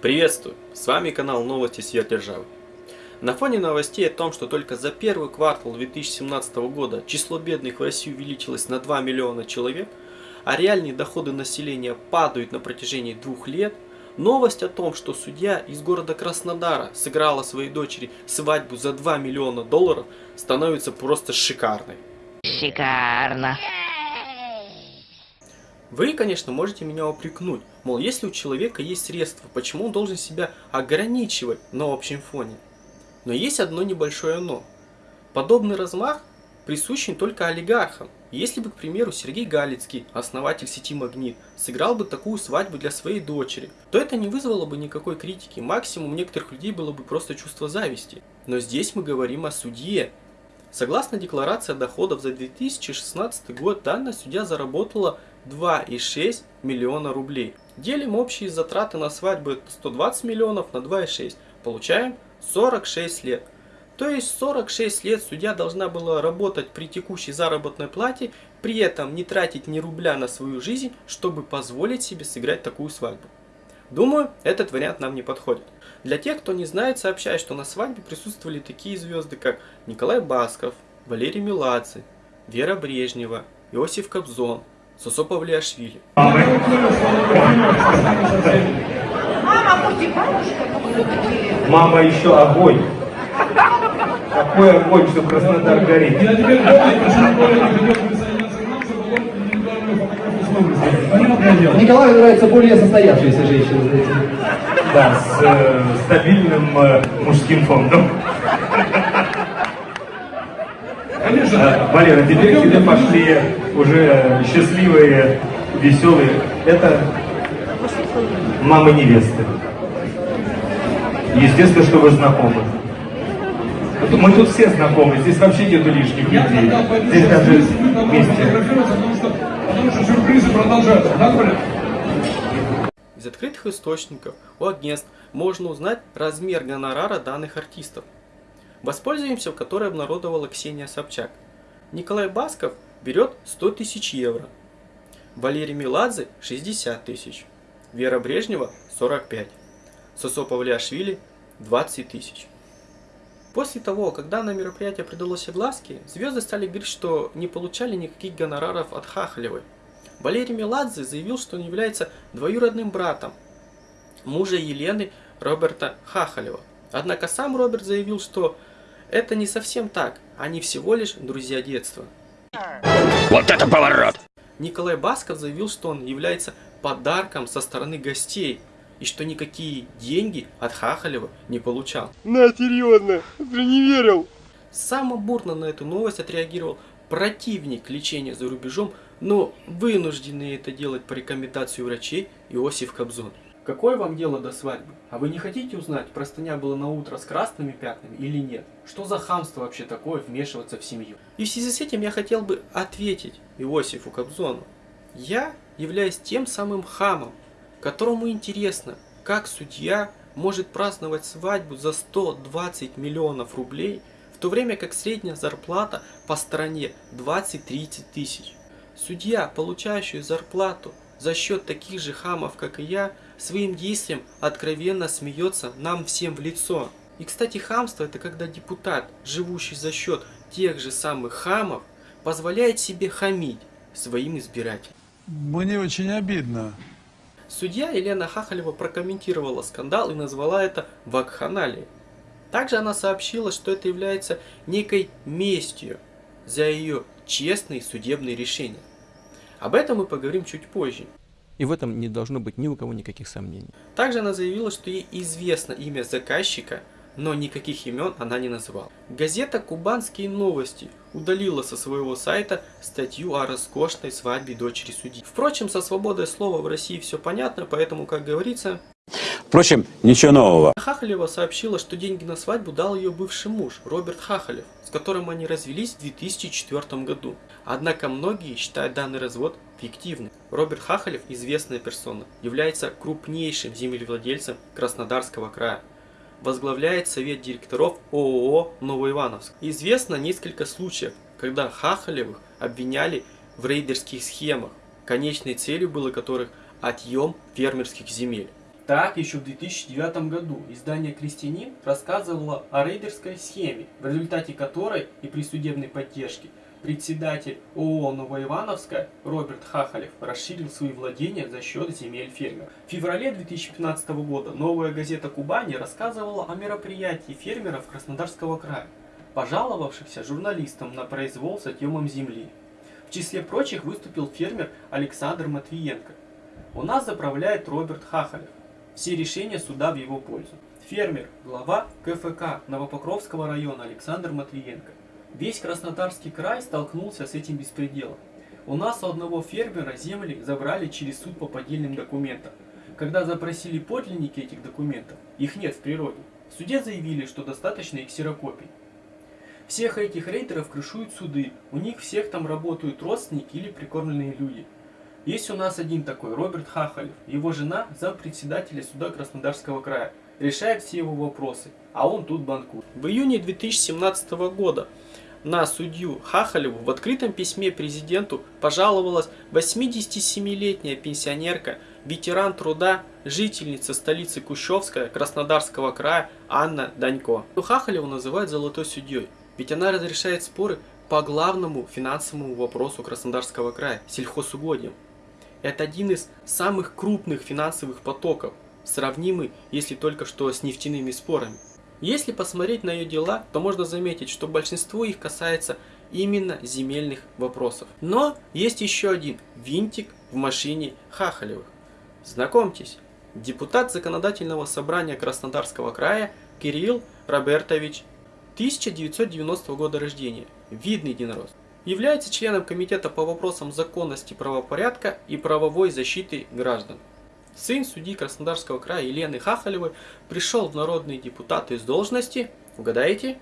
Приветствую! С вами канал Новости Свет Державы. На фоне новостей о том, что только за первый квартал 2017 года число бедных в России увеличилось на 2 миллиона человек, а реальные доходы населения падают на протяжении двух лет, новость о том, что судья из города Краснодара сыграла своей дочери свадьбу за 2 миллиона долларов, становится просто шикарной. Шикарно. Вы, конечно, можете меня упрекнуть, мол, если у человека есть средства, почему он должен себя ограничивать на общем фоне? Но есть одно небольшое «но». Подобный размах присущен только олигархам. Если бы, к примеру, Сергей Галицкий, основатель сети «Магнит», сыграл бы такую свадьбу для своей дочери, то это не вызвало бы никакой критики, максимум некоторых людей было бы просто чувство зависти. Но здесь мы говорим о судье. Согласно декларации доходов за 2016 год, данная судья заработала 2,6 миллиона рублей. Делим общие затраты на свадьбу 120 миллионов на 2,6. Получаем 46 лет. То есть 46 лет судья должна была работать при текущей заработной плате, при этом не тратить ни рубля на свою жизнь, чтобы позволить себе сыграть такую свадьбу. Думаю, этот вариант нам не подходит. Для тех, кто не знает, сообщаю, что на свадьбе присутствовали такие звезды, как Николай Басков, Валерий Меладзе, Вера Брежнева, Иосиф Кобзон, Сосо Павлиашвили. Мама еще огонь. Какой огонь, что Краснодар горит. Я теперь помню. Николаю нравятся более состоявшиеся женщины, знаете. Да, с э, стабильным э, мужским фондом. Конечно. А, Валера, теперь к тебе пошли уже счастливые, веселые. Это мамы невесты. Естественно, что вы знакомы. Мы тут все знакомы, здесь вообще нету лишних Я людей. Здесь даже вместе. потому что, потому что сюрпризы продолжаются. Да, Коля? Из открытых источников у агентств можно узнать размер гонорара данных артистов. Воспользуемся, в которой обнародовала Ксения Собчак. Николай Басков берет 100 тысяч евро. Валерий Меладзе 60 тысяч. Вера Брежнева 45. Сосо Павлиашвили 20 тысяч. После того, как данное мероприятие придалось огласке, звезды стали говорить, что не получали никаких гонораров от Хахалевой. Валерий Меладзе заявил, что он является двоюродным братом мужа Елены Роберта Хахалева. Однако сам Роберт заявил, что это не совсем так, они всего лишь друзья детства. Вот это поворот! Николай Басков заявил, что он является подарком со стороны гостей и что никакие деньги от Хахалева не получал. На, серьезно, ты не верил? Само бурно на эту новость отреагировал противник лечения за рубежом, но вынужденный это делать по рекомендации врачей Иосиф Кобзон. Какое вам дело до свадьбы? А вы не хотите узнать, простыня была на утро с красными пятнами или нет? Что за хамство вообще такое вмешиваться в семью? И в связи с этим я хотел бы ответить Иосифу Кобзону. Я являюсь тем самым хамом, которому интересно, как судья может праздновать свадьбу за 120 миллионов рублей, в то время как средняя зарплата по стране 20-30 тысяч. Судья, получающий зарплату за счет таких же хамов, как и я, своим действием откровенно смеется нам всем в лицо. И, кстати, хамство это когда депутат, живущий за счет тех же самых хамов, позволяет себе хамить своим избирателям. Мне очень обидно. Судья Елена Хахалева прокомментировала скандал и назвала это вакханалией. Также она сообщила, что это является некой местью за ее честные судебные решения. Об этом мы поговорим чуть позже. И в этом не должно быть ни у кого никаких сомнений. Также она заявила, что ей известно имя заказчика, но никаких имен она не называла. Газета «Кубанские новости» удалила со своего сайта статью о роскошной свадьбе дочери судьи. Впрочем, со свободой слова в России все понятно, поэтому, как говорится, Впрочем, ничего нового. Хахалева сообщила, что деньги на свадьбу дал ее бывший муж, Роберт Хахалев, с которым они развелись в 2004 году. Однако многие считают данный развод фиктивным. Роберт Хахалев, известная персона, является крупнейшим землевладельцем Краснодарского края. Возглавляет совет директоров ООО «Новоивановск». Известно несколько случаев, когда Хахалевых обвиняли в рейдерских схемах, конечной целью было которых отъем фермерских земель. Так, еще в 2009 году издание «Крестьянин» рассказывало о рейдерской схеме, в результате которой и при судебной поддержке председатель ООО «Новоивановская» Роберт Хахалев расширил свои владения за счет земель фермеров. В феврале 2015 года новая газета «Кубани» рассказывала о мероприятии фермеров Краснодарского края, пожаловавшихся журналистам на произвол с отъемом земли. В числе прочих выступил фермер Александр Матвиенко. У нас заправляет Роберт Хахалев. Все решения суда в его пользу. Фермер, глава КФК Новопокровского района Александр Матвиенко. Весь Краснодарский край столкнулся с этим беспределом. У нас у одного фермера земли забрали через суд по поддельным документам. Когда запросили подлинники этих документов, их нет в природе. В суде заявили, что достаточно их ксерокопий. Всех этих рейдеров крышуют суды, у них всех там работают родственники или прикормленные люди. Есть у нас один такой, Роберт Хахалев. Его жена зампредседателя суда Краснодарского края. Решает все его вопросы, а он тут банкует. В июне 2017 года на судью Хахалеву в открытом письме президенту пожаловалась 87-летняя пенсионерка, ветеран труда, жительница столицы Кущевская Краснодарского края Анна Данько. Хахалеву называют золотой судьей, ведь она разрешает споры по главному финансовому вопросу Краснодарского края – сельхозугодиям. Это один из самых крупных финансовых потоков, сравнимый, если только что с нефтяными спорами. Если посмотреть на ее дела, то можно заметить, что большинство их касается именно земельных вопросов. Но есть еще один винтик в машине Хахалевых. Знакомьтесь, депутат Законодательного собрания Краснодарского края Кирилл Робертович 1990 года рождения, видный единорос. Является членом Комитета по вопросам законности правопорядка и правовой защиты граждан. Сын судьи Краснодарского края Елены Хахалевой пришел в народные депутаты с должности, угадаете?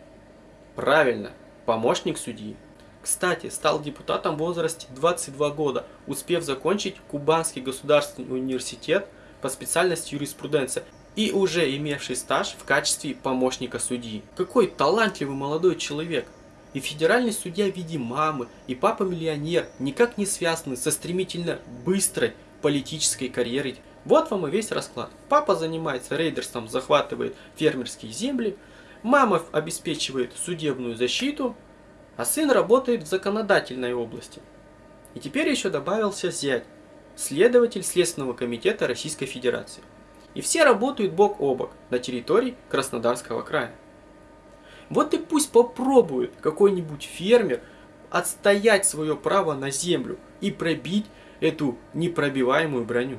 Правильно, помощник судьи. Кстати, стал депутатом в возрасте 22 года, успев закончить Кубанский государственный университет по специальности юриспруденция и уже имевший стаж в качестве помощника судьи. Какой талантливый молодой человек! И федеральный судья в виде мамы, и папа-миллионер никак не связаны со стремительно быстрой политической карьерой. Вот вам и весь расклад. Папа занимается рейдерством, захватывает фермерские земли, мама обеспечивает судебную защиту, а сын работает в законодательной области. И теперь еще добавился зять, следователь Следственного комитета Российской Федерации и все работают бок о бок на территории Краснодарского края. Вот и пусть попробует какой-нибудь фермер отстоять свое право на землю и пробить эту непробиваемую броню.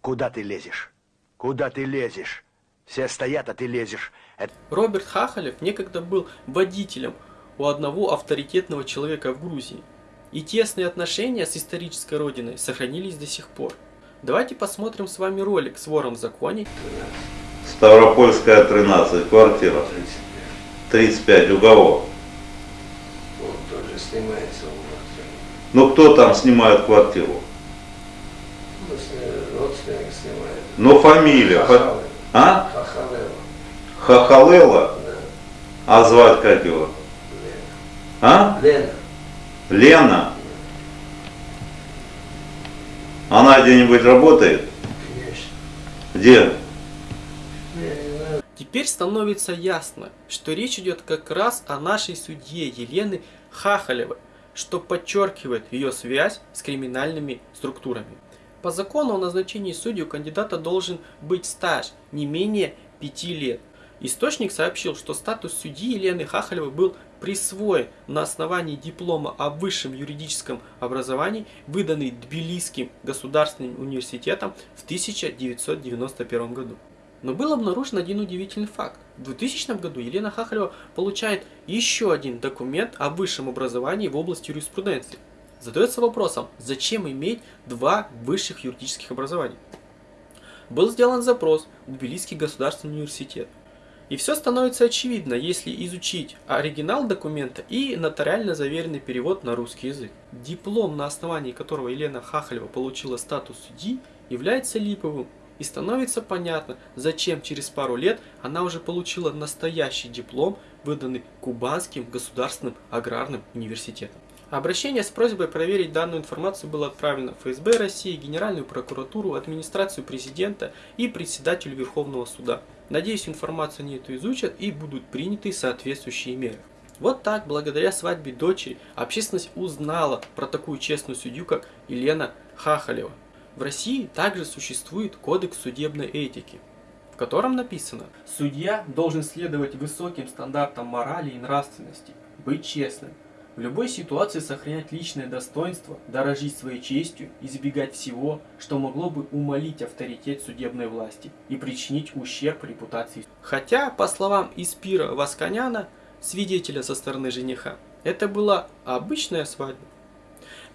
Куда ты лезешь? Куда ты лезешь? Все стоят, а ты лезешь. Это... Роберт Хахалев некогда был водителем у одного авторитетного человека в Грузии. И тесные отношения с исторической родиной сохранились до сих пор. Давайте посмотрим с вами ролик с вором в законе. Ставропольская 13, квартира. 35, у кого? Ну кто там снимает квартиру? Ну фамилия. Хахалела. А? Хахалела. Хахалела? Да. А звать как его? Лена. А? Лена. Лена? Она где-нибудь работает? Конечно. Где? Теперь становится ясно, что речь идет как раз о нашей судье Елены Хахалевой, что подчеркивает ее связь с криминальными структурами. По закону о назначении судей у кандидата должен быть стаж не менее 5 лет. Источник сообщил, что статус судьи Елены Хахалевой был присвоен на основании диплома о высшем юридическом образовании, выданный Тбилисским государственным университетом в 1991 году. Но был обнаружен один удивительный факт. В 2000 году Елена Хахалева получает еще один документ о высшем образовании в области юриспруденции. Задается вопросом, зачем иметь два высших юридических образования? Был сделан запрос в Тбилисский государственный университет. И все становится очевидно, если изучить оригинал документа и нотариально заверенный перевод на русский язык. Диплом, на основании которого Елена Хахалева получила статус судьи, является липовым. И становится понятно, зачем через пару лет она уже получила настоящий диплом, выданный Кубанским государственным аграрным университетом. Обращение с просьбой проверить данную информацию было отправлено ФСБ России, Генеральную прокуратуру, администрацию президента и председателю Верховного суда. Надеюсь, информацию они эту изучат и будут приняты соответствующие меры. Вот так, благодаря свадьбе дочери, общественность узнала про такую честную судью, как Елена Хахалева. В России также существует кодекс судебной этики, в котором написано «Судья должен следовать высоким стандартам морали и нравственности, быть честным, в любой ситуации сохранять личное достоинство, дорожить своей честью, избегать всего, что могло бы умолить авторитет судебной власти и причинить ущерб репутации. Хотя, по словам Испира Васканяна, свидетеля со стороны жениха, это была обычная свадьба.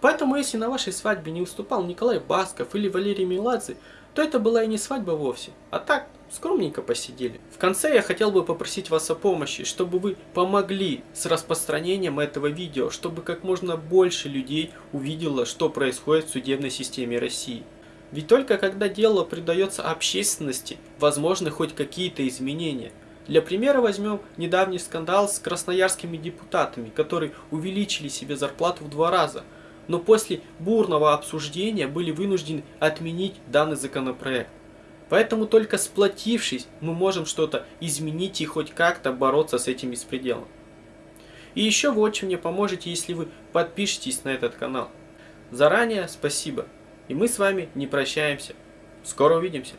Поэтому, если на вашей свадьбе не уступал Николай Басков или Валерий Меладзе, то это была и не свадьба вовсе, а так, скромненько посидели. В конце я хотел бы попросить вас о помощи, чтобы вы помогли с распространением этого видео, чтобы как можно больше людей увидело, что происходит в судебной системе России. Ведь только когда дело придается общественности, возможны хоть какие-то изменения. Для примера возьмем недавний скандал с красноярскими депутатами, которые увеличили себе зарплату в два раза – но после бурного обсуждения были вынуждены отменить данный законопроект. Поэтому только сплотившись, мы можем что-то изменить и хоть как-то бороться с этим беспределом. И еще вы очень мне поможете, если вы подпишетесь на этот канал. Заранее спасибо. И мы с вами не прощаемся. Скоро увидимся.